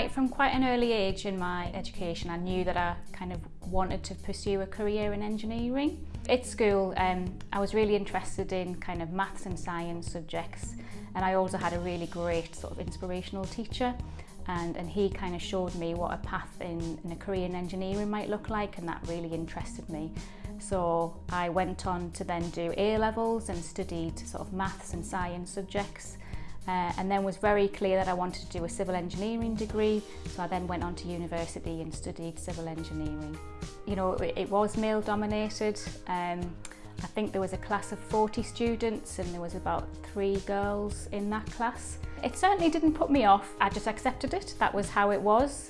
right from quite an early age in my education, I knew that I kind of wanted to pursue a career in engineering. At school, um, I was really interested in kind of maths and science subjects, and I also had a really great sort of inspirational teacher. And, and he kind of showed me what a path in, in a career in engineering might look like, and that really interested me. So I went on to then do A levels and studied sort of maths and science subjects uh, and then was very clear that I wanted to do a civil engineering degree so I then went on to university and studied civil engineering. You know it, it was male dominated um, I think there was a class of 40 students and there was about three girls in that class. It certainly didn't put me off, I just accepted it, that was how it was.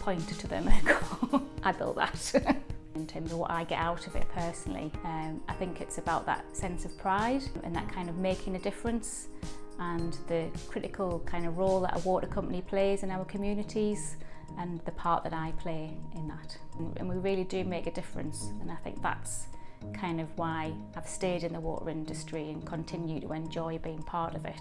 point to them and go I built that in terms of what I get out of it personally um, I think it's about that sense of pride and that kind of making a difference and the critical kind of role that a water company plays in our communities and the part that I play in that. And we really do make a difference and I think that's kind of why I've stayed in the water industry and continue to enjoy being part of